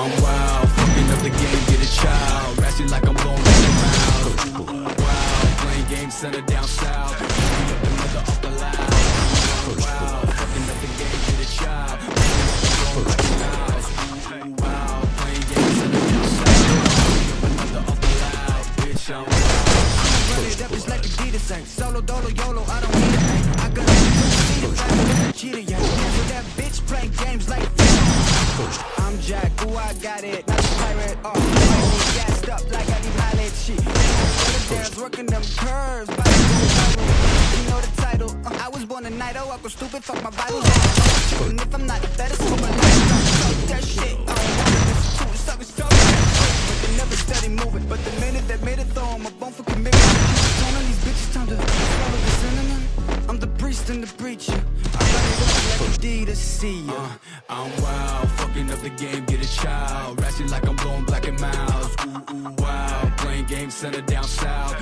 I'm wild, fucking up the game, get a child. Ratchet like I'm blowing the mouth Wow, playing games, center down south. The mother off the loud. Fucking up the game, get a child. Playing games, send it down south. The mother off the loud. Bitch, I'm it up, like Adidas Solo, dolo, yolo, I don't need a I got it, not a pirate, oh I gassed up like I need highlight shit Dance, working them curves, You know the title, uh, I was born a night, oh, I go stupid, fuck my Bible. And if I'm not the better, so my life, fuck that shit, I don't want it, it's too, suckers, talk But they never steady moving, but the priest and the preacher I run it up like Adidas, see ya Uh, I'm wild, fucking up the game, get a child. Ratchet like I'm blowing Black and Milds. Ooh, ooh, wow, playing games, center down south.